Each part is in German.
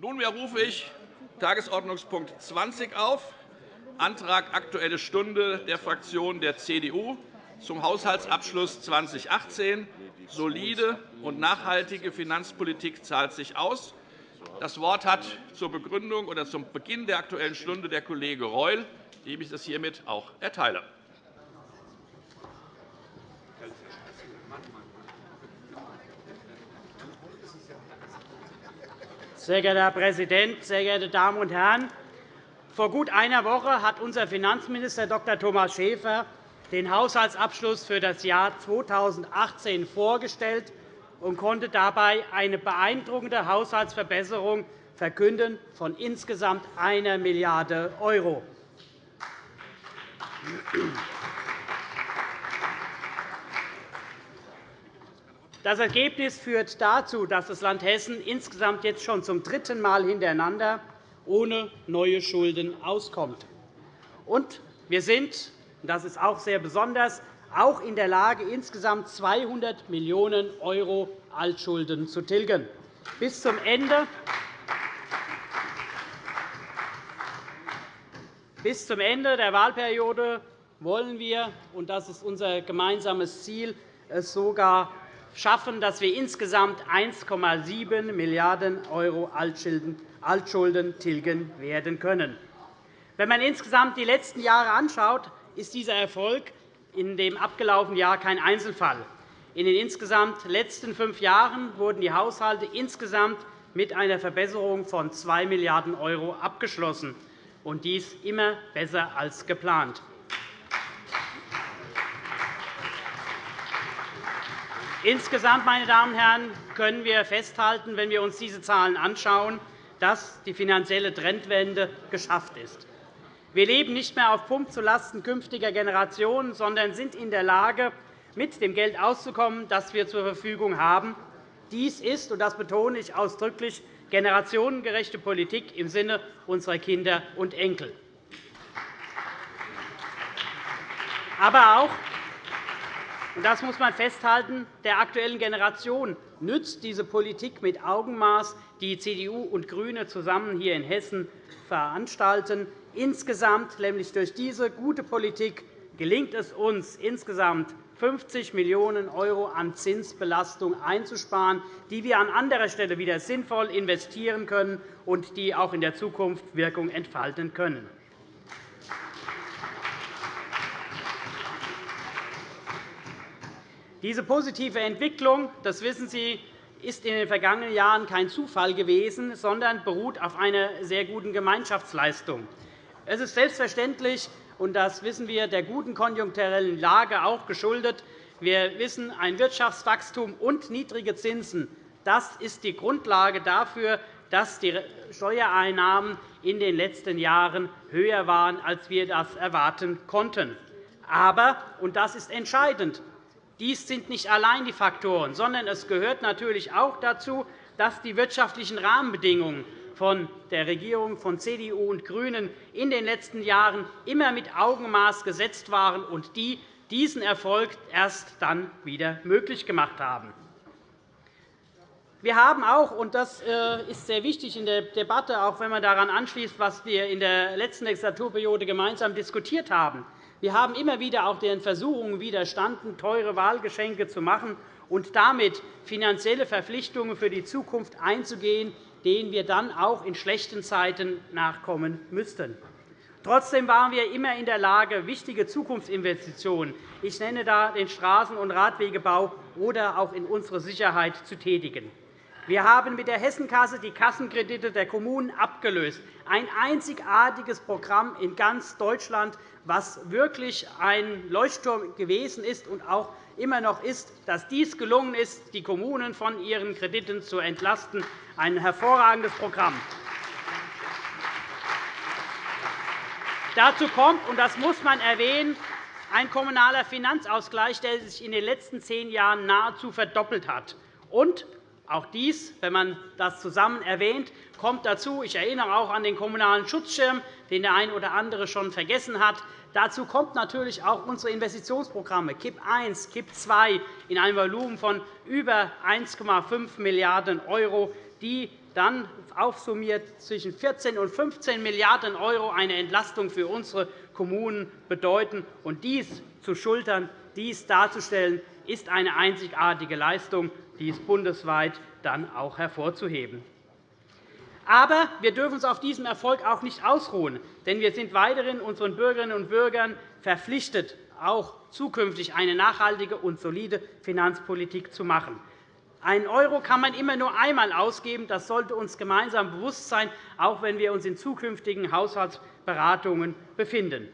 Nunmehr rufe ich Tagesordnungspunkt 20 auf, Antrag Aktuelle Stunde der Fraktion der CDU zum Haushaltsabschluss 2018. Solide und nachhaltige Finanzpolitik zahlt sich aus. Das Wort hat zur Begründung oder zum Beginn der Aktuellen Stunde der Kollege Reul, dem ich das hiermit auch erteile. Sehr geehrter Herr Präsident, sehr geehrte Damen und Herren! Vor gut einer Woche hat unser Finanzminister Dr. Thomas Schäfer den Haushaltsabschluss für das Jahr 2018 vorgestellt und konnte dabei eine beeindruckende Haushaltsverbesserung verkünden von insgesamt 1 Milliarde €. Das Ergebnis führt dazu, dass das Land Hessen insgesamt jetzt schon zum dritten Mal hintereinander ohne neue Schulden auskommt. Und wir sind, das ist auch sehr besonders, auch in der Lage, insgesamt 200 Millionen € Altschulden zu tilgen. Bis zum Ende Bis zum Ende der Wahlperiode wollen wir, und das ist unser gemeinsames Ziel, es sogar schaffen, dass wir insgesamt 1,7 Milliarden € Altschulden tilgen werden können. Wenn man insgesamt die letzten Jahre anschaut, ist dieser Erfolg in dem abgelaufenen Jahr kein Einzelfall. In den insgesamt letzten fünf Jahren wurden die Haushalte insgesamt mit einer Verbesserung von 2 Milliarden € abgeschlossen, und dies immer besser als geplant. Insgesamt meine Damen und Herren, können wir festhalten, wenn wir uns diese Zahlen anschauen, dass die finanzielle Trendwende geschafft ist. Wir leben nicht mehr auf Pump zulasten künftiger Generationen, sondern sind in der Lage, mit dem Geld auszukommen, das wir zur Verfügung haben. Dies ist, und das betone ich ausdrücklich, generationengerechte Politik im Sinne unserer Kinder und Enkel. Aber auch und das muss man festhalten, der aktuellen Generation nützt diese Politik mit Augenmaß, die CDU und GRÜNE zusammen hier in Hessen veranstalten. Insgesamt, nämlich durch diese gute Politik, gelingt es uns, insgesamt 50 Millionen € an Zinsbelastung einzusparen, die wir an anderer Stelle wieder sinnvoll investieren können und die auch in der Zukunft Wirkung entfalten können. Diese positive Entwicklung, das wissen Sie, ist in den vergangenen Jahren kein Zufall gewesen, sondern beruht auf einer sehr guten Gemeinschaftsleistung. Es ist selbstverständlich, und das wissen wir, der guten konjunkturellen Lage auch geschuldet. Wir wissen, ein Wirtschaftswachstum und niedrige Zinsen das ist die Grundlage dafür, dass die Steuereinnahmen in den letzten Jahren höher waren, als wir das erwarten konnten. Aber, und das ist entscheidend, dies sind nicht allein die Faktoren, sondern es gehört natürlich auch dazu, dass die wirtschaftlichen Rahmenbedingungen von der Regierung von CDU und GRÜNEN in den letzten Jahren immer mit Augenmaß gesetzt waren und die diesen Erfolg erst dann wieder möglich gemacht haben. Wir haben auch, und das äh, ist sehr wichtig in der Debatte, auch wenn man daran anschließt, was wir in der letzten Legislaturperiode gemeinsam diskutiert haben, wir haben immer wieder auch den Versuchungen widerstanden, teure Wahlgeschenke zu machen und damit finanzielle Verpflichtungen für die Zukunft einzugehen, denen wir dann auch in schlechten Zeiten nachkommen müssten. Trotzdem waren wir immer in der Lage, wichtige Zukunftsinvestitionen – ich nenne da den Straßen- und Radwegebau – oder auch in unsere Sicherheit zu tätigen. Wir haben mit der Hessenkasse die Kassenkredite der Kommunen abgelöst, ein einzigartiges Programm in ganz Deutschland, was wirklich ein Leuchtturm gewesen ist und auch immer noch ist, dass dies gelungen ist, die Kommunen von ihren Krediten zu entlasten. Ein hervorragendes Programm. Dazu kommt, und das muss man erwähnen, ein kommunaler Finanzausgleich, der sich in den letzten zehn Jahren nahezu verdoppelt hat. Und auch dies, wenn man das zusammen erwähnt, kommt dazu. Ich erinnere auch an den Kommunalen Schutzschirm, den der eine oder andere schon vergessen hat. Dazu kommt natürlich auch unsere Investitionsprogramme KIP I, KIP II in einem Volumen von über 1,5 Milliarden €, die dann aufsummiert zwischen 14 und 15 Milliarden € eine Entlastung für unsere Kommunen bedeuten. Und dies zu schultern, dies darzustellen, ist eine einzigartige Leistung, die ist bundesweit dann auch hervorzuheben. Aber wir dürfen uns auf diesem Erfolg auch nicht ausruhen, denn wir sind weiterhin unseren Bürgerinnen und Bürgern verpflichtet, auch zukünftig eine nachhaltige und solide Finanzpolitik zu machen. Ein Euro kann man immer nur einmal ausgeben. Das sollte uns gemeinsam bewusst sein, auch wenn wir uns in zukünftigen Haushaltsberatungen befinden.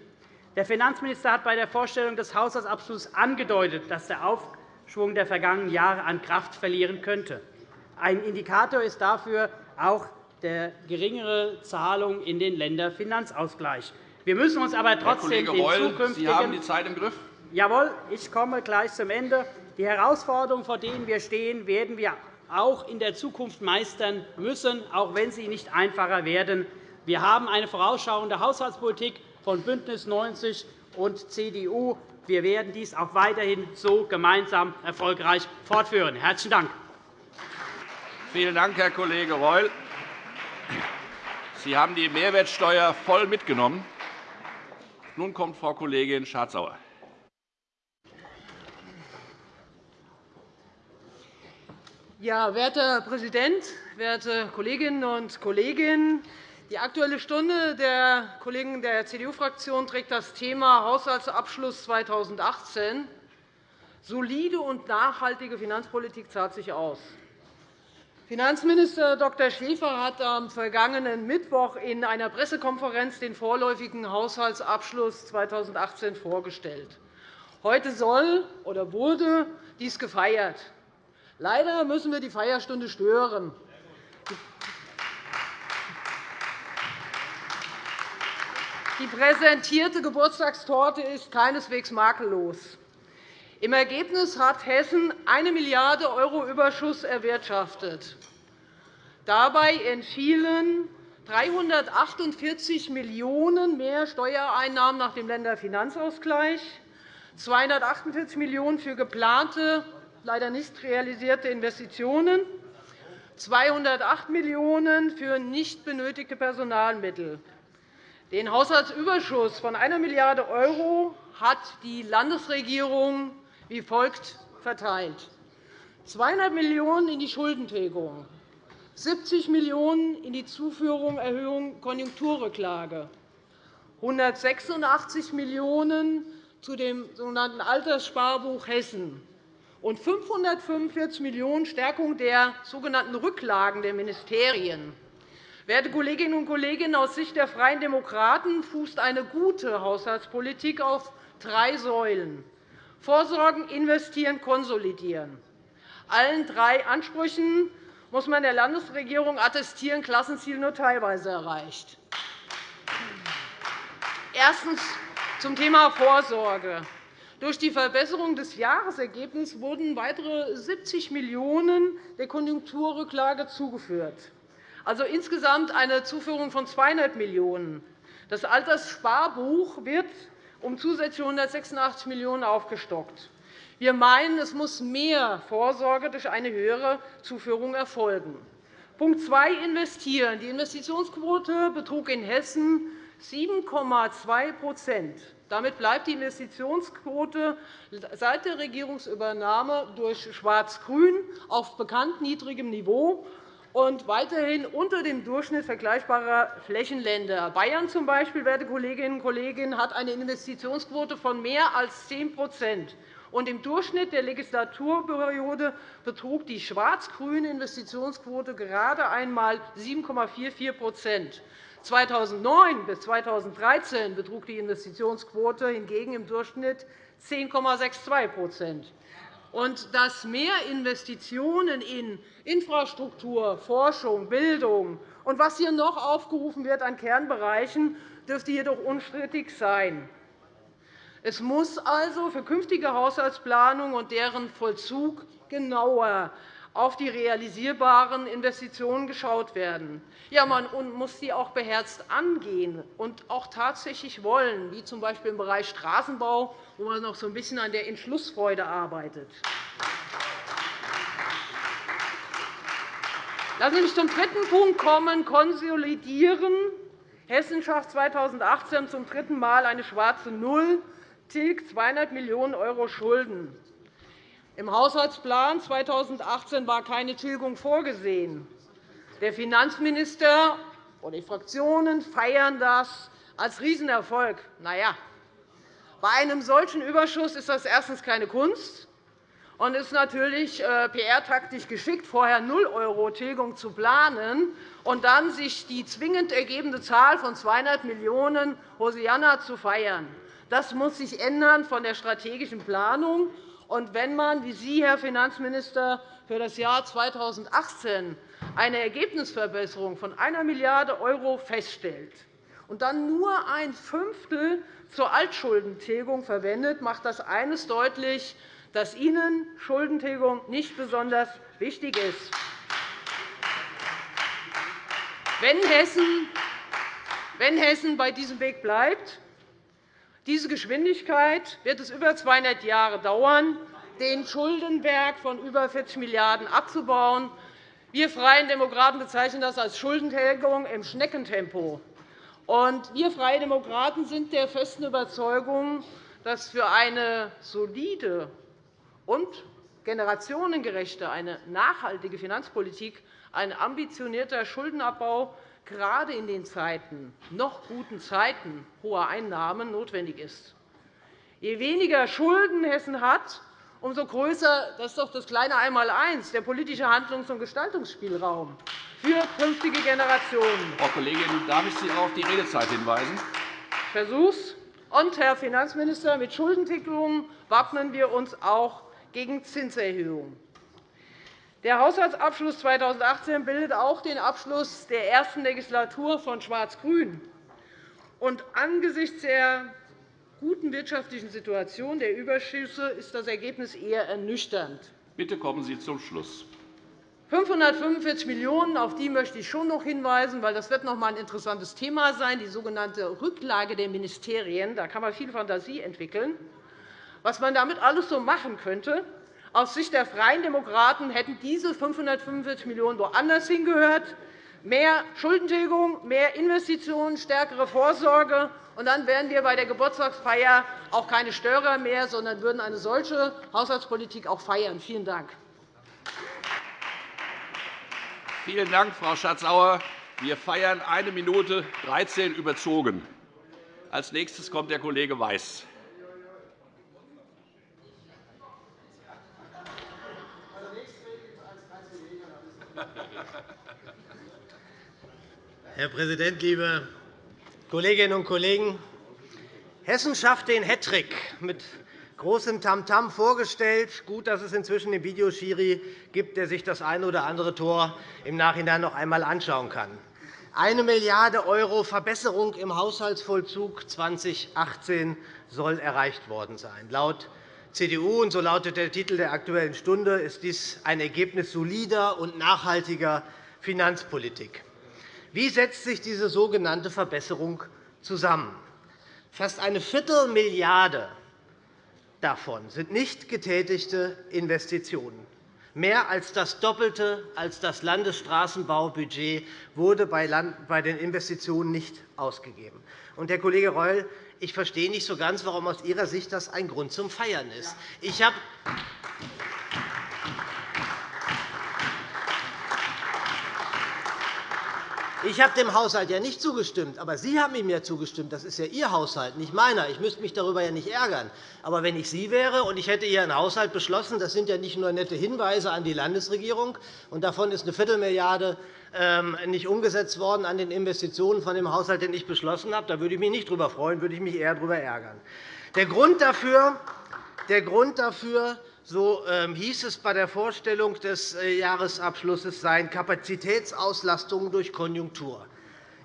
Der Finanzminister hat bei der Vorstellung des Haushaltsabschlusses angedeutet, dass der Aufschwung der vergangenen Jahre an Kraft verlieren könnte. Ein Indikator ist dafür auch der geringere Zahlung in den Länderfinanzausgleich. Wir müssen uns aber trotzdem Herr Kollege Reul, Sie haben die Zeit im Griff. Jawohl, ich komme gleich zum Ende. Die Herausforderungen, vor denen wir stehen, werden wir auch in der Zukunft meistern müssen, auch wenn sie nicht einfacher werden. Wir haben eine vorausschauende Haushaltspolitik von BÜNDNIS 90 und CDU. Wir werden dies auch weiterhin so gemeinsam erfolgreich fortführen. – Herzlichen Dank. Vielen Dank, Herr Kollege Reul. Sie haben die Mehrwertsteuer voll mitgenommen. Nun kommt Frau Kollegin Schardt-Sauer. Ja, werter Herr Präsident, werte Kolleginnen und Kollegen! Die Aktuelle Stunde der Kollegen der CDU-Fraktion trägt das Thema Haushaltsabschluss 2018. Solide und nachhaltige Finanzpolitik zahlt sich aus. Finanzminister Dr. Schäfer hat am vergangenen Mittwoch in einer Pressekonferenz den vorläufigen Haushaltsabschluss 2018 vorgestellt. Heute soll oder wurde dies gefeiert. Leider müssen wir die Feierstunde stören. Die präsentierte Geburtstagstorte ist keineswegs makellos. Im Ergebnis hat Hessen 1 Milliarde € Überschuss erwirtschaftet. Dabei entfielen 348 Millionen € mehr Steuereinnahmen nach dem Länderfinanzausgleich, 248 Millionen € für geplante leider nicht realisierte Investitionen, 208 Millionen € für nicht benötigte Personalmittel. Den Haushaltsüberschuss von 1 Milliarde € hat die Landesregierung wie folgt verteilt. 200 Millionen € in die Schuldentilgung, 70 Millionen € in die Zuführung Erhöhung Konjunkturrücklage, 186 Millionen € zu dem sogenannten Alterssparbuch Hessen, und 545 Millionen € Stärkung der sogenannten Rücklagen der Ministerien. Werte Kolleginnen und Kollegen, aus Sicht der Freien Demokraten fußt eine gute Haushaltspolitik auf drei Säulen. Vorsorgen, investieren, konsolidieren. Allen drei Ansprüchen muss man der Landesregierung attestieren, Klassenziel nur teilweise erreicht. Erstens zum Thema Vorsorge. Durch die Verbesserung des Jahresergebnisses wurden weitere 70 Millionen € der Konjunkturrücklage zugeführt, also insgesamt eine Zuführung von 200 Millionen €. Das Alterssparbuch wird um zusätzliche 186 Millionen € aufgestockt. Wir meinen, es muss mehr Vorsorge durch eine höhere Zuführung erfolgen. Punkt 2. Investieren. Die Investitionsquote betrug in Hessen 7,2% damit bleibt die Investitionsquote seit der Regierungsübernahme durch Schwarz-Grün auf bekannt niedrigem Niveau und weiterhin unter dem Durchschnitt vergleichbarer Flächenländer. Bayern z. B., werte Kolleginnen und Kollegen, hat eine Investitionsquote von mehr als 10 und Im Durchschnitt der Legislaturperiode betrug die schwarz-grüne Investitionsquote gerade einmal 7,44% 2009 bis 2013 betrug die Investitionsquote hingegen im Durchschnitt 10,62 und dass mehr Investitionen in Infrastruktur, Forschung, Bildung und was hier noch aufgerufen wird an Kernbereichen, dürfte jedoch unstrittig sein. Es muss also für künftige Haushaltsplanung und deren Vollzug genauer auf die realisierbaren Investitionen geschaut werden. Ja, man muss sie auch beherzt angehen und auch tatsächlich wollen, wie z. B. im Bereich Straßenbau, wo man noch so ein bisschen an der Entschlussfreude arbeitet. Lassen Sie mich zum dritten Punkt kommen, konsolidieren. Hessen schafft 2018 zum dritten Mal eine schwarze Null, tilgt 200 Millionen € Schulden. Im Haushaltsplan 2018 war keine Tilgung vorgesehen. Der Finanzminister und die Fraktionen feiern das als Riesenerfolg. Na ja, bei einem solchen Überschuss ist das erstens keine Kunst und ist natürlich äh, PR-taktisch geschickt, vorher 0 € Tilgung zu planen und dann sich die zwingend ergebende Zahl von 200 Millionen € Hosianna zu feiern. Das muss sich ändern von der strategischen Planung. Und wenn man, wie Sie, Herr Finanzminister, für das Jahr 2018 eine Ergebnisverbesserung von 1 Milliarde € feststellt und dann nur ein Fünftel zur Altschuldentilgung verwendet, macht das eines deutlich, dass Ihnen Schuldentilgung nicht besonders wichtig ist. Wenn Hessen, wenn Hessen bei diesem Weg bleibt, diese Geschwindigkeit wird es über 200 Jahre dauern, den Schuldenberg von über 40 Milliarden € abzubauen. Wir Freien Demokraten bezeichnen das als Schuldentilgung im Schneckentempo. wir Freie Demokraten sind der festen Überzeugung, dass für eine solide und generationengerechte, eine nachhaltige Finanzpolitik ein ambitionierter Schuldenabbau gerade in den Zeiten, noch guten Zeiten hoher Einnahmen notwendig ist. Je weniger Schulden Hessen hat, umso größer das ist doch das kleine Einmaleins, der politische Handlungs- und Gestaltungsspielraum für künftige Generationen. Frau Kollegin, darf ich Sie auf die Redezeit hinweisen? Ich es. Und, Herr Finanzminister, mit Schuldentilgung wappnen wir uns auch gegen Zinserhöhungen. Der Haushaltsabschluss 2018 bildet auch den Abschluss der ersten Legislatur von Schwarz-Grün. Angesichts der guten wirtschaftlichen Situation der Überschüsse ist das Ergebnis eher ernüchternd. Bitte kommen Sie zum Schluss. 545 Millionen €, auf die möchte ich schon noch hinweisen, weil das wird noch einmal ein interessantes Thema sein, die sogenannte Rücklage der Ministerien. Da kann man viel Fantasie entwickeln. Was man damit alles so machen könnte, aus Sicht der Freien Demokraten hätten diese 545 Millionen € woanders hingehört. Mehr Schuldentilgung, mehr Investitionen, stärkere Vorsorge. Und dann wären wir bei der Geburtstagsfeier auch keine Störer mehr, sondern würden eine solche Haushaltspolitik auch feiern. Vielen Dank. Vielen Dank, Frau Schardt-Sauer. Wir feiern eine Minute 13 überzogen. Als nächstes kommt der Kollege Weiß. Herr Präsident, liebe Kolleginnen und Kollegen! Hessen schafft den Hattrick mit großem Tamtam vorgestellt. Gut, dass es inzwischen den Videoschiri gibt, der sich das eine oder andere Tor im Nachhinein noch einmal anschauen kann. Eine Milliarde € Verbesserung im Haushaltsvollzug 2018 soll erreicht worden sein. Laut CDU, und so lautet der Titel der Aktuellen Stunde, ist dies ein Ergebnis solider und nachhaltiger Finanzpolitik. Wie setzt sich diese sogenannte Verbesserung zusammen? Fast eine Viertelmilliarde davon sind nicht getätigte Investitionen. Mehr als das Doppelte als das Landesstraßenbaubudget wurde bei den Investitionen nicht ausgegeben. Und, Herr Kollege Reul, ich verstehe nicht so ganz, warum aus Ihrer Sicht das ein Grund zum Feiern ist. Ich habe Ich habe dem Haushalt ja nicht zugestimmt, aber Sie haben ihm ja zugestimmt. Das ist ja Ihr Haushalt, nicht meiner. Ich müsste mich darüber ja nicht ärgern. Aber wenn ich Sie wäre und ich hätte hier Haushalt beschlossen, das sind ja nicht nur nette Hinweise an die Landesregierung, und davon ist eine Viertelmilliarde ähm, nicht umgesetzt worden an den Investitionen von dem Haushalt, den ich beschlossen habe. Da würde ich mich nicht darüber freuen, würde ich mich eher darüber ärgern. Der Grund dafür, der Grund dafür so ähm, hieß es bei der Vorstellung des äh, Jahresabschlusses, seien Kapazitätsauslastung durch Konjunktur.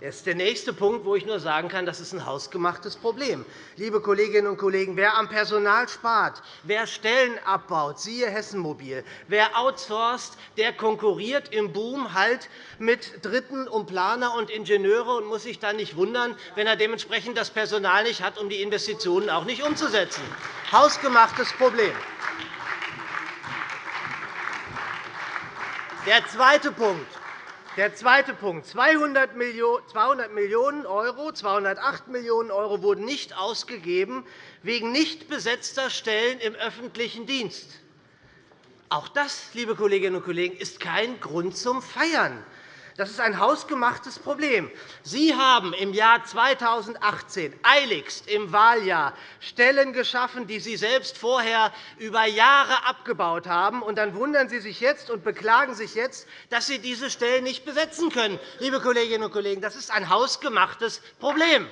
Das ist der nächste Punkt, wo ich nur sagen kann, das ist ein hausgemachtes Problem. Liebe Kolleginnen und Kollegen, wer am Personal spart, wer Stellen abbaut, siehe Hessenmobil, wer outsourced, der konkurriert im Boom halt mit Dritten um Planer und Ingenieure und muss sich dann nicht wundern, wenn er dementsprechend das Personal nicht hat, um die Investitionen auch nicht umzusetzen. Hausgemachtes Problem. Der zweite Punkt. Der zweite Punkt. 200 Millionen €, 208 Millionen € wurden nicht ausgegeben wegen nicht besetzter Stellen im öffentlichen Dienst. Auch das, liebe Kolleginnen und Kollegen, ist kein Grund zum Feiern. Das ist ein hausgemachtes Problem. Sie haben im Jahr 2018 eiligst im Wahljahr Stellen geschaffen, die Sie selbst vorher über Jahre abgebaut haben. Und dann wundern Sie sich jetzt und beklagen sich jetzt, dass Sie diese Stellen nicht besetzen können. Liebe Kolleginnen und Kollegen, das ist ein hausgemachtes Problem.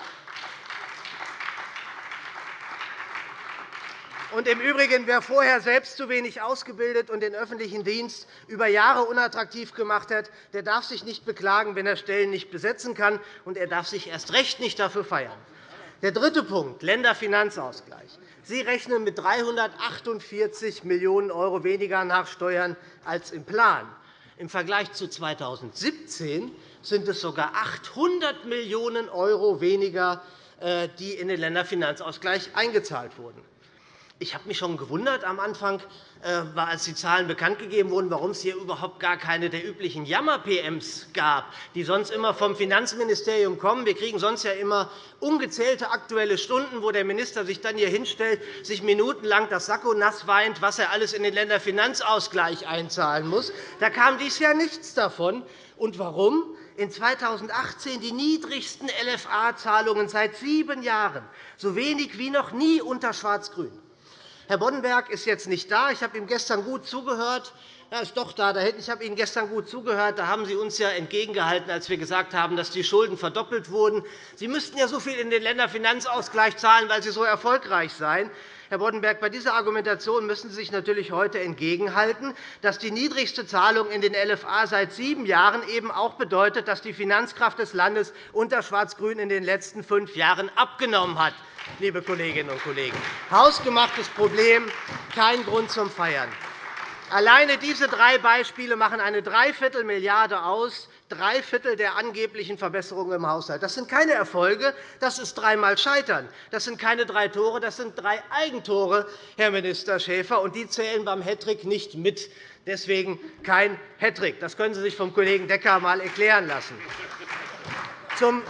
Und im Übrigen, wer vorher selbst zu wenig ausgebildet und den öffentlichen Dienst über Jahre unattraktiv gemacht hat, der darf sich nicht beklagen, wenn er Stellen nicht besetzen kann, und er darf sich erst recht nicht dafür feiern. Der dritte Punkt, Länderfinanzausgleich. Sie rechnen mit 348 Millionen € weniger nach Steuern als im Plan. Im Vergleich zu 2017 sind es sogar 800 Millionen € weniger, äh, die in den Länderfinanzausgleich eingezahlt wurden. Ich habe mich schon gewundert am Anfang, äh, als die Zahlen bekannt gegeben wurden, warum es hier überhaupt gar keine der üblichen Jammer-PMs gab, die sonst immer vom Finanzministerium kommen. Wir kriegen sonst ja immer ungezählte Aktuelle Stunden, wo der Minister sich dann hier hinstellt, sich minutenlang das Sakko nass weint, was er alles in den Länderfinanzausgleich einzahlen muss. Da kam dies Jahr nichts davon. Und warum? In 2018 die niedrigsten LFA-Zahlungen seit sieben Jahren, so wenig wie noch nie unter Schwarz-Grün. Herr Boddenberg ist jetzt nicht da. Ich habe ihm gestern gut zugehört. Er ist doch da. Ich habe Ihnen gestern gut zugehört. Da haben Sie uns ja entgegengehalten, als wir gesagt haben, dass die Schulden verdoppelt wurden. Sie müssten ja so viel in den Länderfinanzausgleich zahlen, weil Sie so erfolgreich seien. Herr Boddenberg, bei dieser Argumentation müssen Sie sich natürlich heute entgegenhalten, dass die niedrigste Zahlung in den LFA seit sieben Jahren eben auch bedeutet, dass die Finanzkraft des Landes unter Schwarz-Grün in den letzten fünf Jahren abgenommen hat liebe Kolleginnen und Kollegen. Hausgemachtes Problem, kein Grund zum Feiern. Alleine diese drei Beispiele machen eine Dreiviertelmilliarde aus, drei Viertel der angeblichen Verbesserungen im Haushalt. Das sind keine Erfolge, das ist dreimal Scheitern. Das sind keine drei Tore, das sind drei Eigentore, Herr Minister Schäfer, und die zählen beim Hattrick nicht mit. Deswegen kein Hattrick. Das können Sie sich vom Kollegen Decker einmal erklären lassen. Zum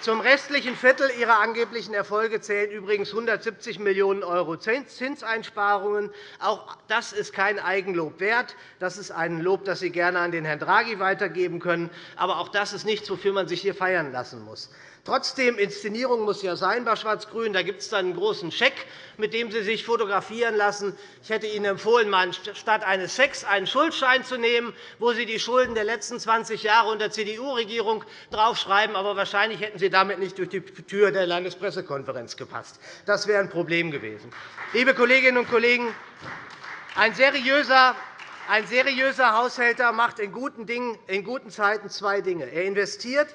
zum restlichen Viertel Ihrer angeblichen Erfolge zählen übrigens 170 Millionen € Zinseinsparungen. Auch das ist kein Eigenlob wert. Das ist ein Lob, das Sie gerne an den Herrn Draghi weitergeben können. Aber auch das ist nichts, wofür man sich hier feiern lassen muss. Trotzdem, Inszenierung muss ja sein bei Schwarz-Grün. Da gibt es dann einen großen Scheck, mit dem Sie sich fotografieren lassen. Ich hätte Ihnen empfohlen, statt eines Schecks einen Schuldschein zu nehmen, wo Sie die Schulden der letzten 20 Jahre unter CDU-Regierung draufschreiben. Aber wahrscheinlich hätten Sie damit nicht durch die Tür der Landespressekonferenz gepasst. Das wäre ein Problem gewesen. Liebe Kolleginnen und Kollegen, ein seriöser ein seriöser Haushälter macht in guten, Dingen, in guten Zeiten zwei Dinge. Er investiert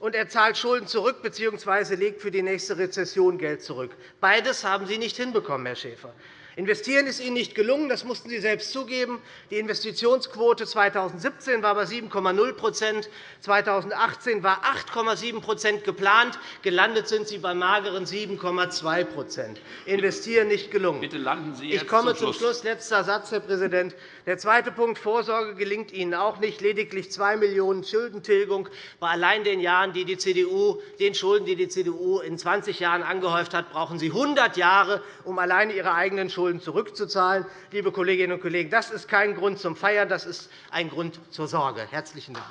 und er zahlt Schulden zurück bzw. legt für die nächste Rezession Geld zurück. Beides haben Sie nicht hinbekommen, Herr Schäfer. Investieren ist Ihnen nicht gelungen, das mussten Sie selbst zugeben. Die Investitionsquote 2017 war bei 7,0% 2018 war 8,7% geplant. Gelandet sind Sie bei mageren 7,2 Investieren nicht gelungen. Bitte landen Sie jetzt ich komme zum Schluss. Schluss. Letzter Satz, Herr Präsident. Der zweite Punkt, Vorsorge, gelingt Ihnen auch nicht. Lediglich 2 Millionen € Schuldentilgung bei allein den, Jahren, die die CDU, den Schulden, die die CDU in 20 Jahren angehäuft hat, brauchen Sie 100 Jahre, um alleine Ihre eigenen Schulden Schulden zurückzuzahlen. Liebe Kolleginnen und Kollegen, das ist kein Grund zum Feiern, das ist ein Grund zur Sorge. – Herzlichen Dank.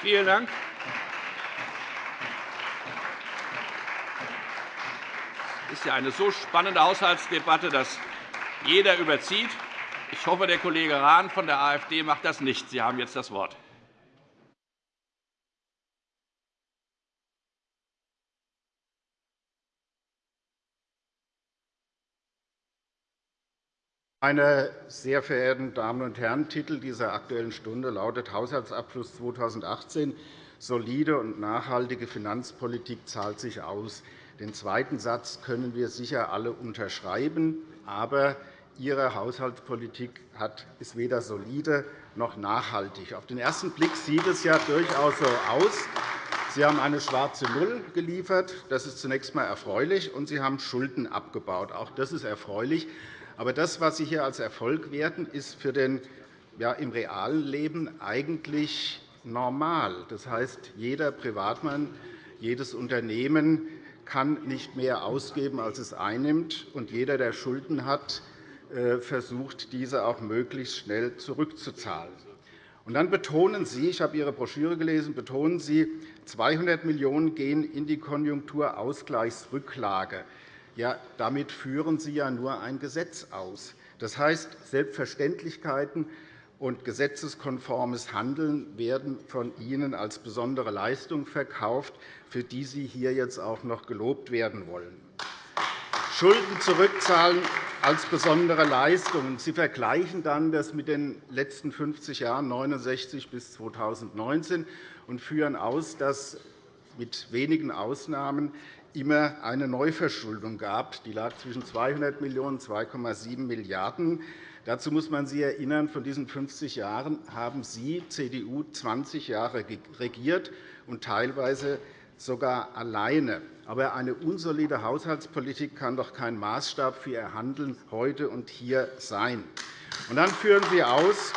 Vielen Dank. Es ist ja eine so spannende Haushaltsdebatte, dass jeder überzieht. Ich hoffe, der Kollege Rahn von der AfD macht das nicht. Sie haben jetzt das Wort. Meine sehr verehrten Damen und Herren, Titel dieser Aktuellen Stunde lautet Haushaltsabschluss 2018. Solide und nachhaltige Finanzpolitik zahlt sich aus. Den zweiten Satz können wir sicher alle unterschreiben. Aber Ihre Haushaltspolitik ist weder solide noch nachhaltig. Auf den ersten Blick sieht es ja durchaus so aus. Sie haben eine schwarze Null geliefert. Das ist zunächst einmal erfreulich. Und Sie haben Schulden abgebaut. Auch das ist erfreulich. Aber das, was Sie hier als Erfolg werten, ist für den ja, im realen Leben eigentlich normal. Das heißt, jeder Privatmann, jedes Unternehmen kann nicht mehr ausgeben, als es einnimmt, und jeder, der Schulden hat, äh, versucht, diese auch möglichst schnell zurückzuzahlen. Und dann betonen Sie, ich habe Ihre Broschüre gelesen, betonen Sie, 200 Millionen € gehen in die Konjunkturausgleichsrücklage. Ja, damit führen Sie ja nur ein Gesetz aus. Das heißt, Selbstverständlichkeiten und gesetzeskonformes Handeln werden von Ihnen als besondere Leistung verkauft, für die Sie hier jetzt auch noch gelobt werden wollen. Schulden zurückzahlen als besondere Leistung. Sie vergleichen dann das mit den letzten 50 Jahren 1969 bis 2019 und führen aus, dass mit wenigen Ausnahmen immer eine Neuverschuldung gab. Die lag zwischen 200 Millionen und 2,7 Milliarden €. Dazu muss man Sie erinnern, von diesen 50 Jahren haben Sie, CDU, 20 Jahre regiert und teilweise sogar alleine. Aber eine unsolide Haushaltspolitik kann doch kein Maßstab für Ihr Handeln heute und hier sein. Und dann führen Sie aus,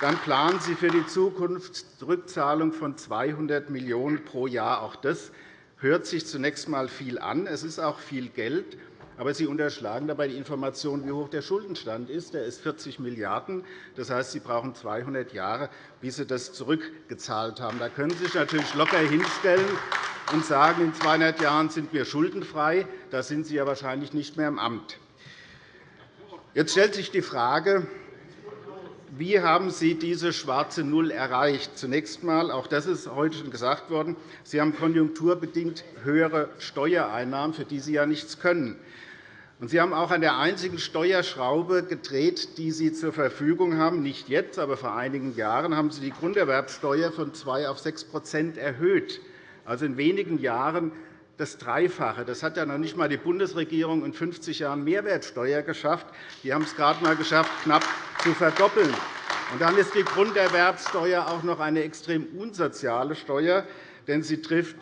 dann planen Sie für die Zukunft Rückzahlung von 200 Millionen € pro Jahr. Auch das hört sich zunächst einmal viel an. Es ist auch viel Geld. Aber Sie unterschlagen dabei die Information, wie hoch der Schuldenstand ist. Der ist 40 Milliarden €. Das heißt, Sie brauchen 200 Jahre, bis Sie das zurückgezahlt haben. Da können Sie sich natürlich locker hinstellen und sagen, in 200 Jahren sind wir schuldenfrei. Da sind Sie ja wahrscheinlich nicht mehr im Amt. Jetzt stellt sich die Frage, wie haben Sie diese schwarze Null erreicht? Zunächst einmal, auch das ist heute schon gesagt worden, Sie haben konjunkturbedingt höhere Steuereinnahmen, für die Sie ja nichts können. Sie haben auch an der einzigen Steuerschraube gedreht, die Sie zur Verfügung haben. Nicht jetzt, aber vor einigen Jahren haben Sie die Grunderwerbsteuer von 2 auf 6% erhöht. Also in wenigen Jahren das Dreifache. Das hat ja noch nicht einmal die Bundesregierung in 50 Jahren Mehrwertsteuer geschafft. Die haben es gerade einmal geschafft, knapp zu verdoppeln. Und dann ist die Grunderwerbsteuer auch noch eine extrem unsoziale Steuer, denn sie trifft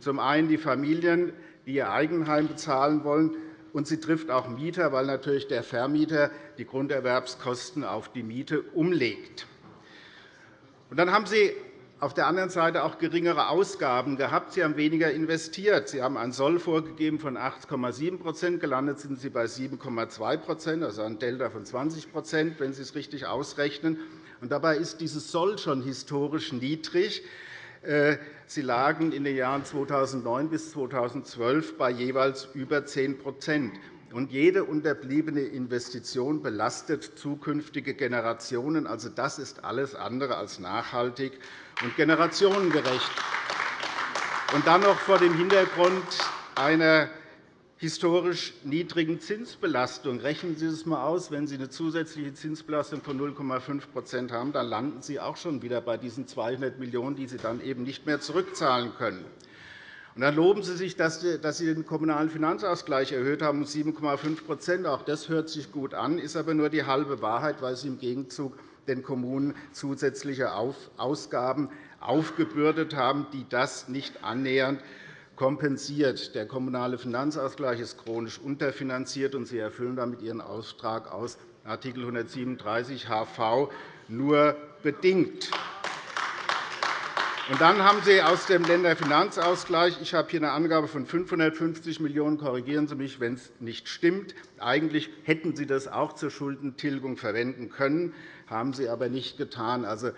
zum einen die Familien, die ihr Eigenheim bezahlen wollen, und sie trifft auch Mieter, weil natürlich der Vermieter die Grunderwerbskosten auf die Miete umlegt. Und dann haben Sie auf der anderen Seite auch geringere Ausgaben gehabt. Sie haben weniger investiert. Sie haben ein Soll vorgegeben von 8,7% Gelandet sind Sie bei 7,2% also ein Delta von 20% wenn Sie es richtig ausrechnen. Und dabei ist dieses Soll schon historisch niedrig. Äh, Sie lagen in den Jahren 2009 bis 2012 bei jeweils über 10 und jede unterbliebene Investition belastet zukünftige Generationen. Also, das ist alles andere als nachhaltig und generationengerecht. Und dann noch vor dem Hintergrund einer historisch niedrigen Zinsbelastung. Rechnen Sie es einmal aus. Wenn Sie eine zusätzliche Zinsbelastung von 0,5% haben, dann landen Sie auch schon wieder bei diesen 200 Millionen €, die Sie dann eben nicht mehr zurückzahlen können. Und dann loben Sie sich, dass Sie den Kommunalen Finanzausgleich erhöht haben um 7,5% Auch das hört sich gut an, ist aber nur die halbe Wahrheit, weil Sie im Gegenzug den Kommunen zusätzliche Ausgaben aufgebürdet haben, die das nicht annähernd kompensiert. Der Kommunale Finanzausgleich ist chronisch unterfinanziert, und Sie erfüllen damit Ihren Auftrag aus Art. 137 HV nur bedingt. Und dann haben Sie aus dem Länderfinanzausgleich – ich habe hier eine Angabe von 550 Millionen €, korrigieren Sie mich, wenn es nicht stimmt – eigentlich hätten Sie das auch zur Schuldentilgung verwenden können, haben Sie aber nicht getan. Also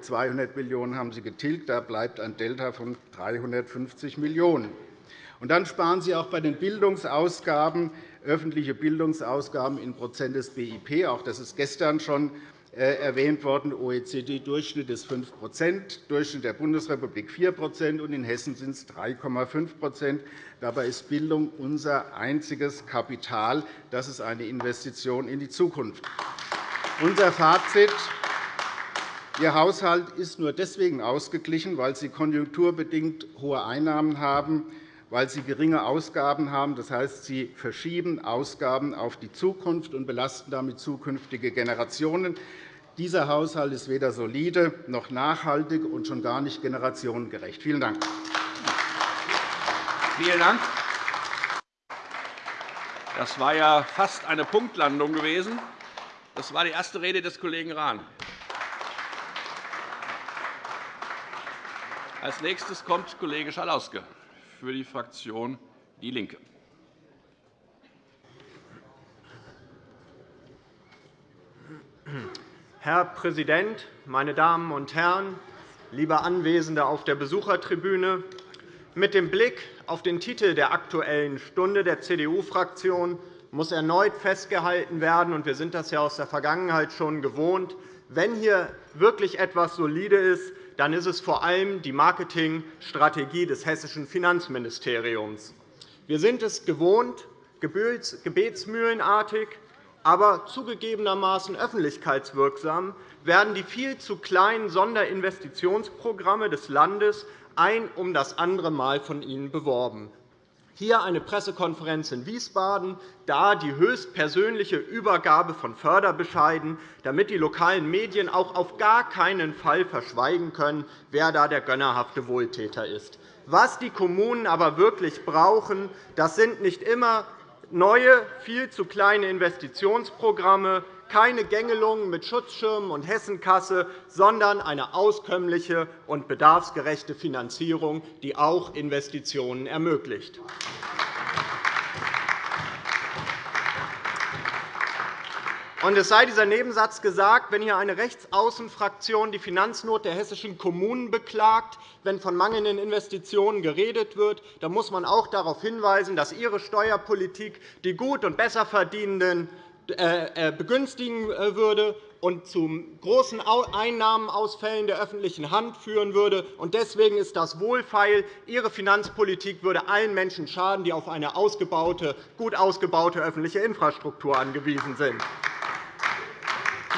200 Millionen € haben Sie getilgt. Da bleibt ein Delta von 350 Millionen €. Und dann sparen Sie auch bei den Bildungsausgaben, öffentliche Bildungsausgaben in Prozent des BIP. Auch das ist gestern schon äh, erwähnt worden. OECD-Durchschnitt ist 5% Durchschnitt der Bundesrepublik 4% und in Hessen sind es 3,5% Dabei ist Bildung unser einziges Kapital. Das ist eine Investition in die Zukunft. Unser Fazit Ihr Haushalt ist nur deswegen ausgeglichen, weil Sie konjunkturbedingt hohe Einnahmen haben, weil Sie geringe Ausgaben haben. Das heißt, Sie verschieben Ausgaben auf die Zukunft und belasten damit zukünftige Generationen. Dieser Haushalt ist weder solide noch nachhaltig und schon gar nicht generationengerecht. Vielen Dank. Vielen Dank. Das war ja fast eine Punktlandung gewesen. Das war die erste Rede des Kollegen Rahn. Als nächstes kommt Kollege Schalauske für die Fraktion DIE LINKE. Herr Präsident, meine Damen und Herren, liebe Anwesende auf der Besuchertribüne! Mit dem Blick auf den Titel der Aktuellen Stunde der CDU-Fraktion muss erneut festgehalten werden, und wir sind das ja aus der Vergangenheit schon gewohnt, wenn hier wirklich etwas solide ist, dann ist es vor allem die Marketingstrategie des hessischen Finanzministeriums. Wir sind es gewohnt, gebetsmühlenartig aber zugegebenermaßen öffentlichkeitswirksam werden die viel zu kleinen Sonderinvestitionsprogramme des Landes ein um das andere Mal von Ihnen beworben. Hier eine Pressekonferenz in Wiesbaden, da die höchstpersönliche Übergabe von Förderbescheiden, damit die lokalen Medien auch auf gar keinen Fall verschweigen können, wer da der gönnerhafte Wohltäter ist. Was die Kommunen aber wirklich brauchen, das sind nicht immer neue, viel zu kleine Investitionsprogramme, keine Gängelungen mit Schutzschirmen und Hessenkasse, sondern eine auskömmliche und bedarfsgerechte Finanzierung, die auch Investitionen ermöglicht. Und es sei dieser Nebensatz gesagt, wenn hier eine Rechtsaußenfraktion die Finanznot der hessischen Kommunen beklagt, wenn von mangelnden Investitionen geredet wird, dann muss man auch darauf hinweisen, dass Ihre Steuerpolitik die gut und besser verdienenden äh, begünstigen äh, würde und zu großen Einnahmenausfällen der öffentlichen Hand führen würde. Deswegen ist das wohlfeil. Ihre Finanzpolitik würde allen Menschen schaden, die auf eine gut ausgebaute öffentliche Infrastruktur angewiesen sind.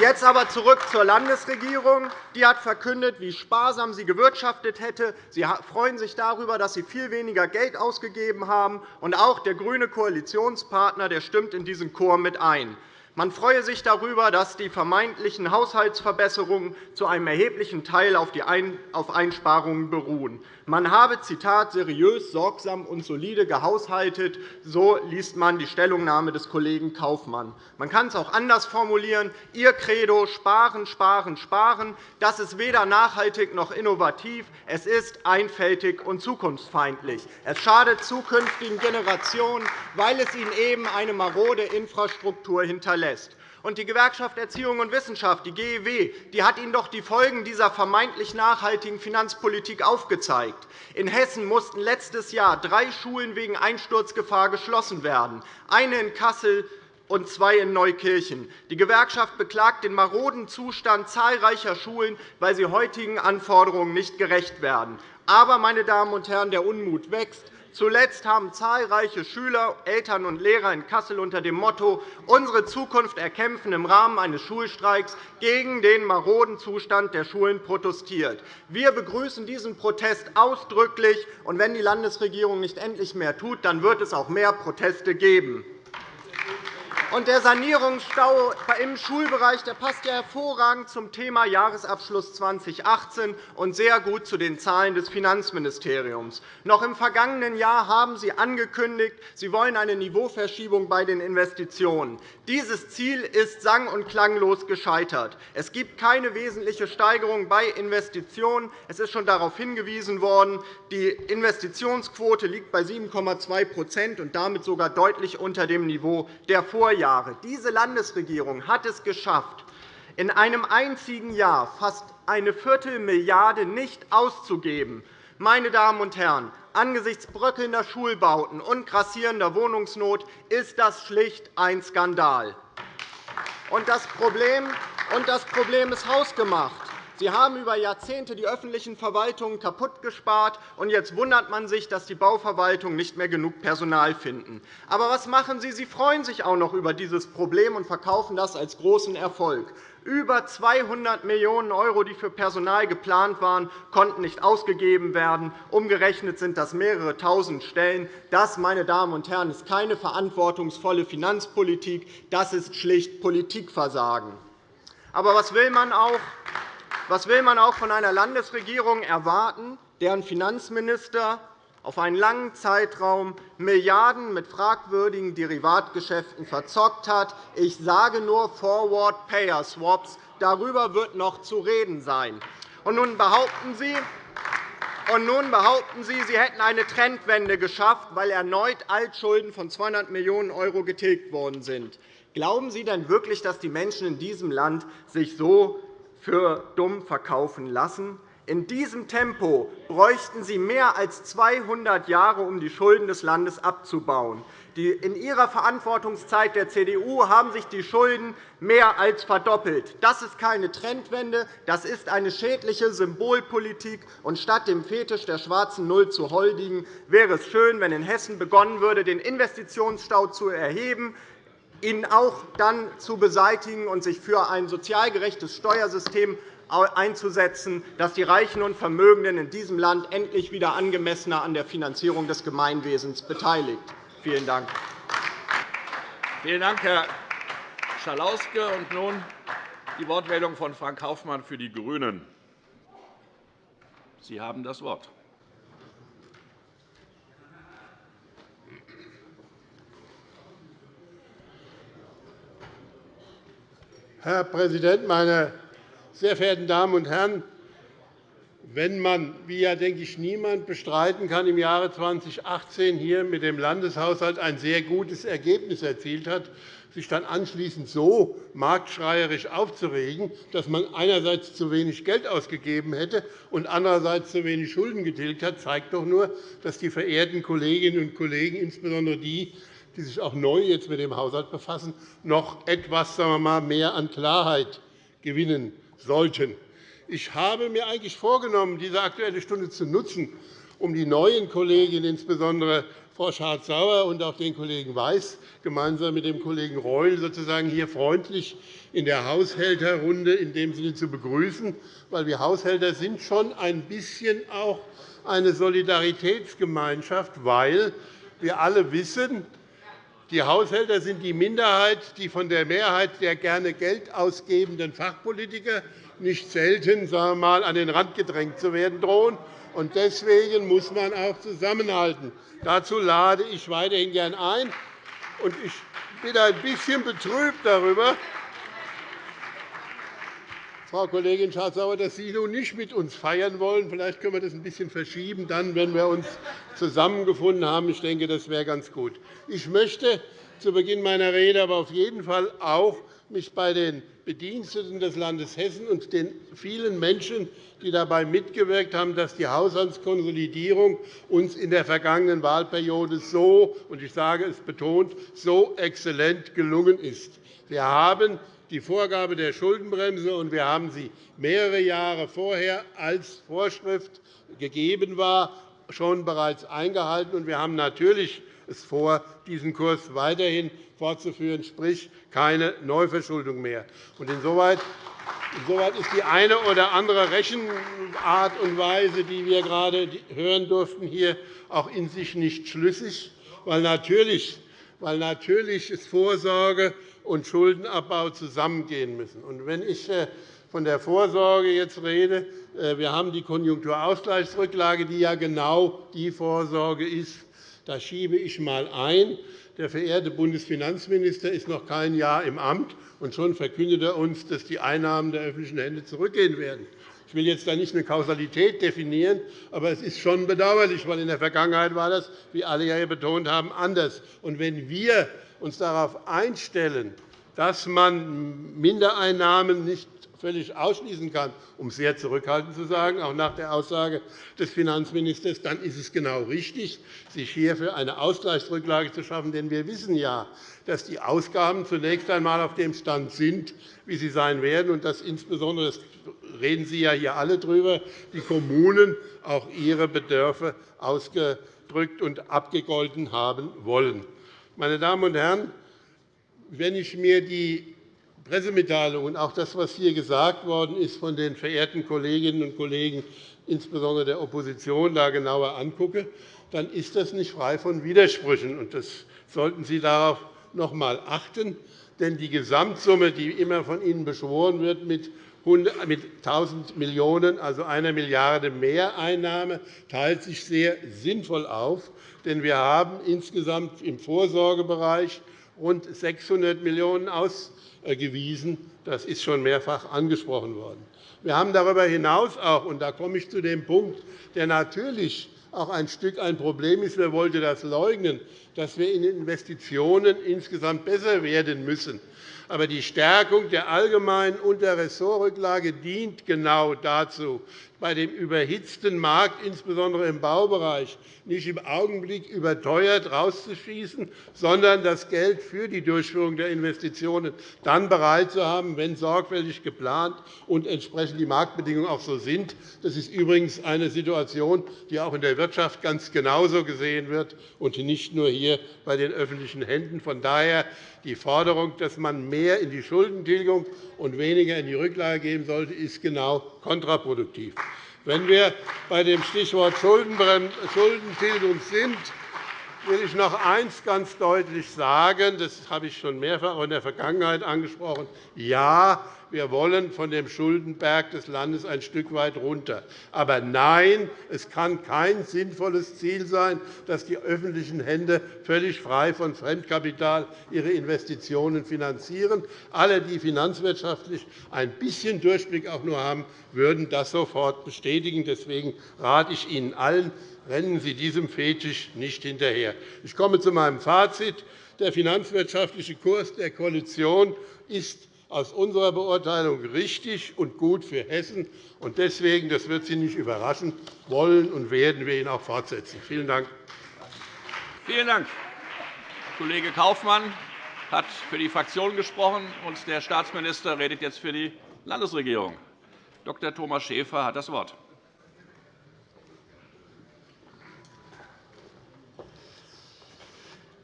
Jetzt aber zurück zur Landesregierung. Die hat verkündet, wie sparsam sie gewirtschaftet hätte. Sie freuen sich darüber, dass sie viel weniger Geld ausgegeben haben. Und auch der grüne Koalitionspartner der stimmt in diesen Chor mit ein. Man freue sich darüber, dass die vermeintlichen Haushaltsverbesserungen zu einem erheblichen Teil auf Einsparungen beruhen. Man habe Zitat, seriös, sorgsam und solide gehaushaltet. So liest man die Stellungnahme des Kollegen Kaufmann. Man kann es auch anders formulieren. Ihr Credo Sparen, Sparen, Sparen das ist weder nachhaltig noch innovativ. Es ist einfältig und zukunftsfeindlich. Es schadet zukünftigen Generationen, weil es ihnen eben eine marode Infrastruktur hinterlässt lässt. Und die Gewerkschaft Erziehung und Wissenschaft, die GEW, die hat Ihnen doch die Folgen dieser vermeintlich nachhaltigen Finanzpolitik aufgezeigt. In Hessen mussten letztes Jahr drei Schulen wegen Einsturzgefahr geschlossen werden, eine in Kassel und zwei in Neukirchen. Die Gewerkschaft beklagt den maroden Zustand zahlreicher Schulen, weil sie heutigen Anforderungen nicht gerecht werden. Aber, meine Damen und Herren, der Unmut wächst. Zuletzt haben zahlreiche Schüler, Eltern und Lehrer in Kassel unter dem Motto Unsere Zukunft erkämpfen im Rahmen eines Schulstreiks gegen den maroden Zustand der Schulen protestiert. Wir begrüßen diesen Protest ausdrücklich. und Wenn die Landesregierung nicht endlich mehr tut, dann wird es auch mehr Proteste geben. Und der Sanierungsstau im Schulbereich der passt ja hervorragend zum Thema Jahresabschluss 2018 und sehr gut zu den Zahlen des Finanzministeriums. Noch im vergangenen Jahr haben Sie angekündigt, Sie wollen eine Niveauverschiebung bei den Investitionen. Dieses Ziel ist sang- und klanglos gescheitert. Es gibt keine wesentliche Steigerung bei Investitionen. Es ist schon darauf hingewiesen worden, die Investitionsquote liegt bei 7,2% und damit sogar deutlich unter dem Niveau der Vorjahre. Jahre. Diese Landesregierung hat es geschafft, in einem einzigen Jahr fast eine Viertelmilliarde nicht auszugeben. Meine Damen und Herren, angesichts bröckelnder Schulbauten und grassierender Wohnungsnot ist das schlicht ein Skandal. Und das Problem, und das Problem ist hausgemacht. Sie haben über Jahrzehnte die öffentlichen Verwaltungen kaputtgespart, und jetzt wundert man sich, dass die Bauverwaltungen nicht mehr genug Personal finden. Aber was machen Sie? Sie freuen sich auch noch über dieses Problem und verkaufen das als großen Erfolg. Über 200 Millionen €, die für Personal geplant waren, konnten nicht ausgegeben werden. Umgerechnet sind das mehrere Tausend Stellen. Das, meine Damen und Herren, ist keine verantwortungsvolle Finanzpolitik. Das ist schlicht Politikversagen. Aber was will man auch? Was will man auch von einer Landesregierung erwarten, deren Finanzminister auf einen langen Zeitraum Milliarden mit fragwürdigen Derivatgeschäften verzockt hat. Ich sage nur Forward Payer Swaps. Darüber wird noch zu reden sein. Und nun behaupten Sie, und nun behaupten Sie, Sie hätten eine Trendwende geschafft, weil erneut Altschulden von 200 Millionen € getilgt worden sind. Glauben Sie denn wirklich, dass die Menschen in diesem Land sich so für dumm verkaufen lassen? In diesem Tempo bräuchten Sie mehr als 200 Jahre, um die Schulden des Landes abzubauen. In Ihrer Verantwortungszeit der CDU haben sich die Schulden mehr als verdoppelt. Das ist keine Trendwende, das ist eine schädliche Symbolpolitik. Und statt dem Fetisch der schwarzen Null zu huldigen, wäre es schön, wenn in Hessen begonnen würde, den Investitionsstau zu erheben, ihn auch dann zu beseitigen und sich für ein sozial gerechtes Steuersystem einzusetzen, das die Reichen und Vermögenden in diesem Land endlich wieder angemessener an der Finanzierung des Gemeinwesens beteiligt. Vielen Dank. Vielen Dank, Herr Schalauske. Und nun die Wortmeldung von Frank Kaufmann für die GRÜNEN. Sie haben das Wort. Herr Präsident, meine sehr verehrten Damen und Herren! Wenn man, wie ja denke ich niemand bestreiten kann, im Jahre 2018 hier mit dem Landeshaushalt ein sehr gutes Ergebnis erzielt hat, sich dann anschließend so marktschreierisch aufzuregen, dass man einerseits zu wenig Geld ausgegeben hätte und andererseits zu wenig Schulden getilgt hat, zeigt doch nur, dass die verehrten Kolleginnen und Kollegen, insbesondere die, die sich auch neu jetzt mit dem Haushalt befassen, noch etwas sagen wir mal, mehr an Klarheit gewinnen sollten. Ich habe mir eigentlich vorgenommen, diese Aktuelle Stunde zu nutzen, um die neuen Kolleginnen, insbesondere Frau Schardt-Sauer und auch den Kollegen Weiß, gemeinsam mit dem Kollegen Reul sozusagen hier freundlich in der Haushälterrunde in dem Sinne zu begrüßen, weil wir Haushälter sind schon ein bisschen auch eine Solidaritätsgemeinschaft, weil wir alle wissen, die Haushälter sind die Minderheit, die von der Mehrheit der gerne Geld ausgebenden Fachpolitiker nicht selten sagen wir mal, an den Rand gedrängt zu werden drohen. Deswegen muss man auch zusammenhalten. Dazu lade ich weiterhin gern ein. Ich bin ein bisschen betrübt darüber, Frau Kollegin Schardt-Sauer, dass Sie nun nicht mit uns feiern wollen. Vielleicht können wir das ein bisschen verschieben, dann, wenn wir uns zusammengefunden haben. Ich denke, das wäre ganz gut. Ich möchte zu Beginn meiner Rede aber auf jeden Fall auch mich bei den Bediensteten des Landes Hessen und den vielen Menschen, die dabei mitgewirkt haben, dass die Haushaltskonsolidierung uns in der vergangenen Wahlperiode so, und ich sage es betont, so exzellent gelungen ist. Wir haben die Vorgabe der Schuldenbremse, und wir haben sie mehrere Jahre vorher als Vorschrift gegeben war, schon bereits eingehalten. Wir haben natürlich es vor, diesen Kurs weiterhin fortzuführen, sprich keine Neuverschuldung mehr. Insoweit ist die eine oder andere Rechenart und Weise, die wir gerade hören durften, hier auch in sich nicht schlüssig, weil natürlich, weil natürlich Vorsorge und Schuldenabbau zusammengehen müssen. wenn ich äh, von der Vorsorge jetzt rede, äh, wir haben die Konjunkturausgleichsrücklage, die ja genau die Vorsorge ist. Da schiebe ich einmal ein. Der verehrte Bundesfinanzminister ist noch kein Jahr im Amt, und schon verkündet er uns, dass die Einnahmen der öffentlichen Hände zurückgehen werden. Ich will jetzt da nicht eine Kausalität definieren, aber es ist schon bedauerlich, weil in der Vergangenheit war das, wie alle hier betont haben, anders. Und wenn wir uns darauf einstellen, dass man Mindereinnahmen nicht völlig ausschließen kann, um sehr zurückhaltend zu sagen, auch nach der Aussage des Finanzministers, dann ist es genau richtig, sich hierfür eine Ausgleichsrücklage zu schaffen. Denn wir wissen ja, dass die Ausgaben zunächst einmal auf dem Stand sind, wie sie sein werden, und dass insbesondere das reden Sie ja hier alle darüber, die Kommunen auch ihre Bedürfe ausgedrückt und abgegolten haben wollen. Meine Damen und Herren, wenn ich mir die Pressemitteilung und auch das, was hier gesagt worden ist von den verehrten Kolleginnen und Kollegen, insbesondere der Opposition, da genauer angucke, dann ist das nicht frei von Widersprüchen. Und das sollten Sie darauf noch einmal achten. Denn die Gesamtsumme, die immer von Ihnen beschworen wird mit mit 1.000 Millionen €, also einer Milliarde Mehreinnahme, teilt sich sehr sinnvoll auf. Denn wir haben insgesamt im Vorsorgebereich rund 600 Millionen € ausgewiesen. Das ist schon mehrfach angesprochen worden. Wir haben darüber hinaus auch, und da komme ich zu dem Punkt, der natürlich auch ein Stück ein Problem ist, wer wollte das leugnen, dass wir in Investitionen insgesamt besser werden müssen. Aber die Stärkung der allgemeinen Unterressortrücklage dient genau dazu, bei dem überhitzten Markt, insbesondere im Baubereich, nicht im Augenblick überteuert rauszuschießen, sondern das Geld für die Durchführung der Investitionen dann bereit zu haben, wenn sorgfältig geplant und entsprechend die Marktbedingungen auch so sind. Das ist übrigens eine Situation, die auch in der Wirtschaft ganz genauso gesehen wird und nicht nur hier bei den öffentlichen Händen. Von daher die Forderung, dass man mehr in die Schuldentilgung und weniger in die Rücklage geben sollte, ist genau kontraproduktiv. Wenn wir bei dem Stichwort Schuldentilgung sind, will ich noch eines ganz deutlich sagen. Das habe ich schon mehrfach in der Vergangenheit angesprochen. Ja, wir wollen von dem Schuldenberg des Landes ein Stück weit runter. Aber nein, es kann kein sinnvolles Ziel sein, dass die öffentlichen Hände völlig frei von Fremdkapital ihre Investitionen finanzieren. Alle, die finanzwirtschaftlich ein bisschen Durchblick auch nur haben, würden das sofort bestätigen. Deswegen rate ich Ihnen allen, rennen Sie diesem Fetisch nicht hinterher. Ich komme zu meinem Fazit. Der finanzwirtschaftliche Kurs der Koalition ist aus unserer Beurteilung richtig und gut für Hessen. Deswegen, das wird Sie nicht überraschen, wollen und werden wir ihn auch fortsetzen. Vielen Dank. Vielen Dank. Kollege Kaufmann hat für die Fraktion gesprochen, und der Staatsminister redet jetzt für die Landesregierung. Dr. Thomas Schäfer hat das Wort.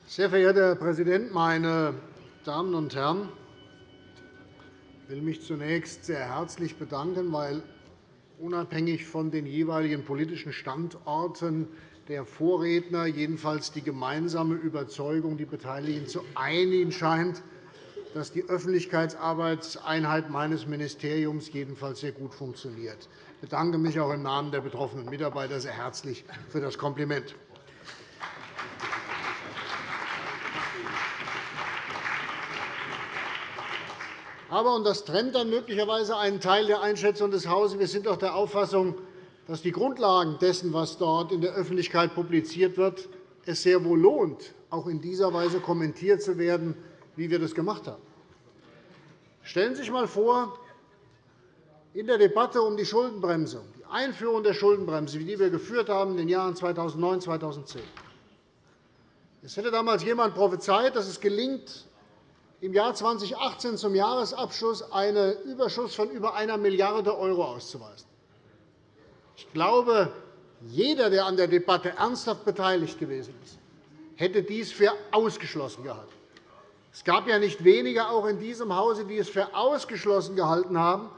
Sehr verehrter Herr Präsident, meine Damen und Herren! Ich will mich zunächst sehr herzlich bedanken, weil unabhängig von den jeweiligen politischen Standorten der Vorredner jedenfalls die gemeinsame Überzeugung die Beteiligten zu einigen scheint, dass die Öffentlichkeitsarbeitseinheit meines Ministeriums jedenfalls sehr gut funktioniert. Ich bedanke mich auch im Namen der betroffenen Mitarbeiter sehr herzlich für das Kompliment. Aber, und das trennt dann möglicherweise einen Teil der Einschätzung des Hauses, wir sind auch der Auffassung, dass die Grundlagen dessen, was dort in der Öffentlichkeit publiziert wird, es sehr wohl lohnt, auch in dieser Weise kommentiert zu werden, wie wir das gemacht haben. Stellen Sie sich einmal vor, in der Debatte um die Schuldenbremse, die Einführung der Schuldenbremse, die wir geführt haben in den Jahren 2009 und 2010. Es hätte damals jemand prophezeit, dass es gelingt, im Jahr 2018 zum Jahresabschluss einen Überschuss von über 1 Milliarde € auszuweisen. Ich glaube, jeder, der an der Debatte ernsthaft beteiligt gewesen ist, hätte dies für ausgeschlossen gehalten. Es gab ja nicht wenige auch in diesem Hause, die es für ausgeschlossen gehalten haben,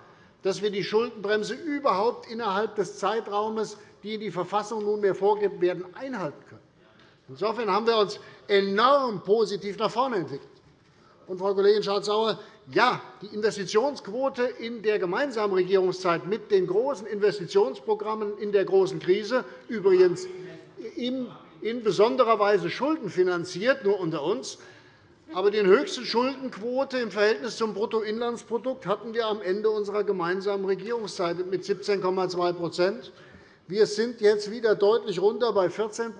dass wir die Schuldenbremse überhaupt innerhalb des Zeitraumes, die die Verfassung nunmehr vorgegeben werden, einhalten können. Insofern haben wir uns enorm positiv nach vorne entwickelt. Und, Frau Kollegin Schardt-Sauer, ja, die Investitionsquote in der gemeinsamen Regierungszeit mit den großen Investitionsprogrammen in der großen Krise, übrigens in besonderer Weise schuldenfinanziert, nur unter uns, aber die höchste Schuldenquote im Verhältnis zum Bruttoinlandsprodukt hatten wir am Ende unserer gemeinsamen Regierungszeit mit 17,2 wir sind jetzt wieder deutlich runter bei 14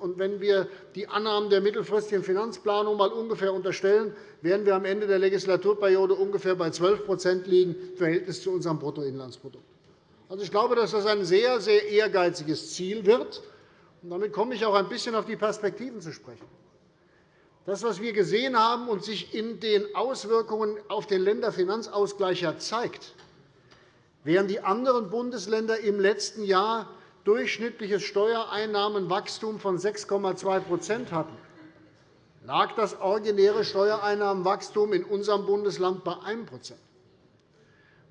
und Wenn wir die Annahmen der mittelfristigen Finanzplanung einmal ungefähr unterstellen, werden wir am Ende der Legislaturperiode ungefähr bei 12% liegen im Verhältnis zu unserem Bruttoinlandsprodukt. Also, ich glaube, dass das ein sehr, sehr ehrgeiziges Ziel wird. Und damit komme ich auch ein bisschen auf die Perspektiven zu sprechen. Das, was wir gesehen haben und sich in den Auswirkungen auf den Länderfinanzausgleich zeigt, Während die anderen Bundesländer im letzten Jahr durchschnittliches Steuereinnahmenwachstum von 6,2% hatten, lag das originäre Steuereinnahmenwachstum in unserem Bundesland bei 1%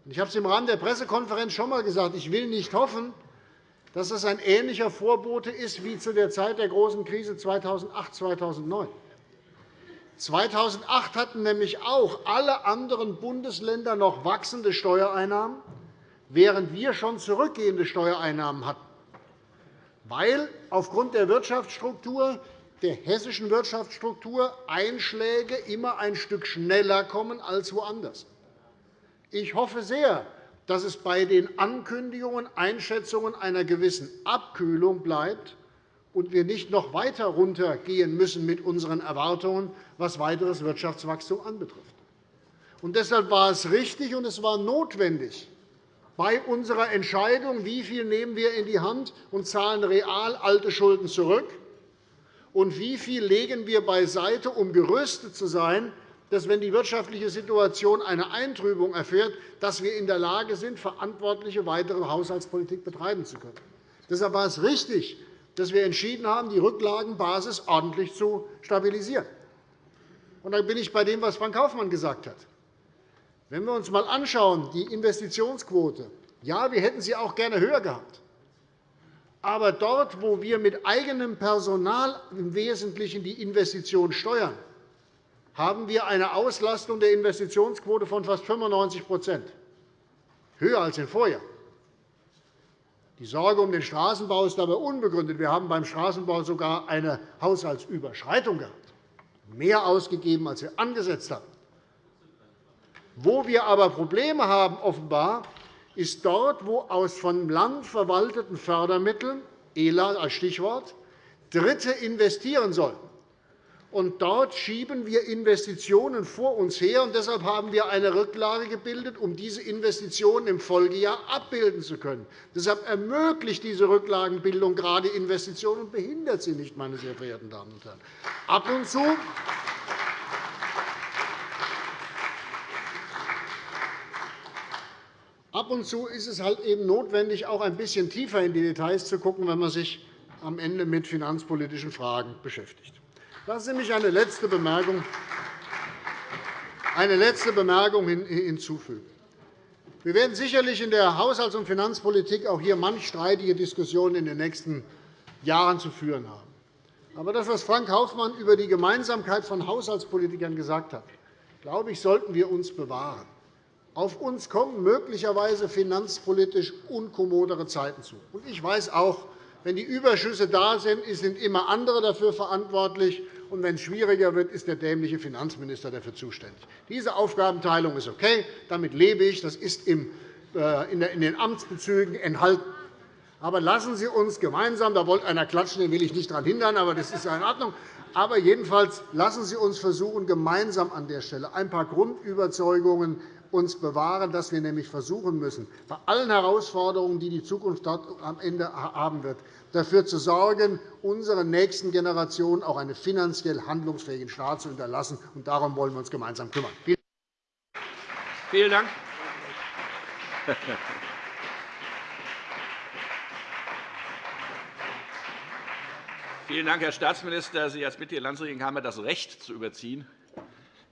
Ich habe es im Rahmen der Pressekonferenz schon einmal gesagt. Ich will nicht hoffen, dass es ein ähnlicher Vorbote ist wie zu der Zeit der großen Krise 2008-2009. 2008 hatten nämlich auch alle anderen Bundesländer noch wachsende Steuereinnahmen, während wir schon zurückgehende Steuereinnahmen hatten, weil aufgrund der Wirtschaftsstruktur der hessischen Wirtschaftsstruktur Einschläge immer ein Stück schneller kommen als woanders. Ich hoffe sehr, dass es bei den Ankündigungen und Einschätzungen einer gewissen Abkühlung bleibt und wir nicht noch weiter runtergehen müssen mit unseren Erwartungen, was weiteres Wirtschaftswachstum anbetrifft. Und deshalb war es richtig und es war notwendig, bei unserer Entscheidung, wie viel nehmen wir in die Hand und zahlen real alte Schulden zurück, und wie viel legen wir beiseite, um gerüstet zu sein, dass, wenn die wirtschaftliche Situation eine Eintrübung erfährt, dass wir in der Lage sind, verantwortliche weitere Haushaltspolitik betreiben zu können. Deshalb war es richtig, dass wir entschieden haben, die Rücklagenbasis ordentlich zu stabilisieren. Und dann bin ich bei dem, was Frank Kaufmann gesagt hat. Wenn wir uns einmal anschauen, die Investitionsquote, ja, wir hätten sie auch gerne höher gehabt. Aber dort, wo wir mit eigenem Personal im Wesentlichen die Investition steuern, haben wir eine Auslastung der Investitionsquote von fast 95% höher als im Vorjahr. Die Sorge um den Straßenbau ist dabei unbegründet. Wir haben beim Straßenbau sogar eine Haushaltsüberschreitung gehabt, mehr ausgegeben, als wir angesetzt haben. Wo wir aber Probleme haben, offenbar, ist dort, wo aus vom Land verwalteten Fördermitteln, ELA als Stichwort, Dritte investieren sollen. Und dort schieben wir Investitionen vor uns her. Und deshalb haben wir eine Rücklage gebildet, um diese Investitionen im Folgejahr abbilden zu können. Deshalb ermöglicht diese Rücklagenbildung gerade Investitionen und behindert sie nicht, meine sehr verehrten Damen und Herren. Ab und zu Ab und zu ist es halt eben notwendig, auch ein bisschen tiefer in die Details zu schauen, wenn man sich am Ende mit finanzpolitischen Fragen beschäftigt. Lassen Sie mich eine letzte Bemerkung, eine letzte Bemerkung hinzufügen. Wir werden sicherlich in der Haushalts- und Finanzpolitik auch hier manch streitige Diskussionen in den nächsten Jahren zu führen haben. Aber das, was Frank Kaufmann über die Gemeinsamkeit von Haushaltspolitikern gesagt hat, glaube ich, sollten wir uns bewahren. Auf uns kommen möglicherweise finanzpolitisch unkommodere Zeiten zu. Ich weiß auch, wenn die Überschüsse da sind, sind immer andere dafür verantwortlich. Und wenn es schwieriger wird, ist der dämliche Finanzminister dafür zuständig. Diese Aufgabenteilung ist okay. Damit lebe ich. Das ist äh, in den Amtsbezügen enthalten. Aber lassen Sie uns gemeinsam, da wollte einer klatschen, den will ich nicht daran hindern, aber das ist in Ordnung. Aber jedenfalls lassen Sie uns versuchen, gemeinsam an der Stelle ein paar Grundüberzeugungen uns bewahren, dass wir nämlich versuchen müssen, bei allen Herausforderungen, die die Zukunft dort am Ende haben wird, dafür zu sorgen, unseren nächsten Generationen auch einen finanziell handlungsfähigen Staat zu hinterlassen. Und darum wollen wir uns gemeinsam kümmern. Vielen Dank. Vielen Dank, Herr Staatsminister. Sie als Mitglied der Landesregierung haben das Recht zu überziehen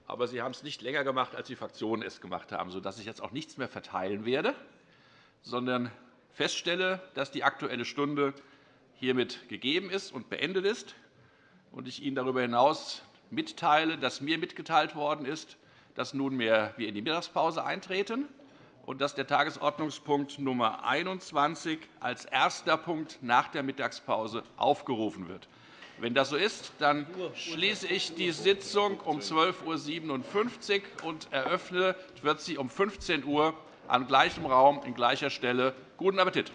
aber Sie haben es nicht länger gemacht, als die Fraktionen es gemacht haben, sodass ich jetzt auch nichts mehr verteilen werde, sondern feststelle, dass die Aktuelle Stunde hiermit gegeben ist und beendet ist und ich Ihnen darüber hinaus mitteile, dass mir mitgeteilt worden ist, dass nunmehr wir in die Mittagspause eintreten und dass der Tagesordnungspunkt Nummer 21 als erster Punkt nach der Mittagspause aufgerufen wird. Wenn das so ist, dann schließe ich die Sitzung um 12.57 Uhr und eröffne wird sie um 15 Uhr an gleichem Raum in gleicher Stelle. Guten Appetit!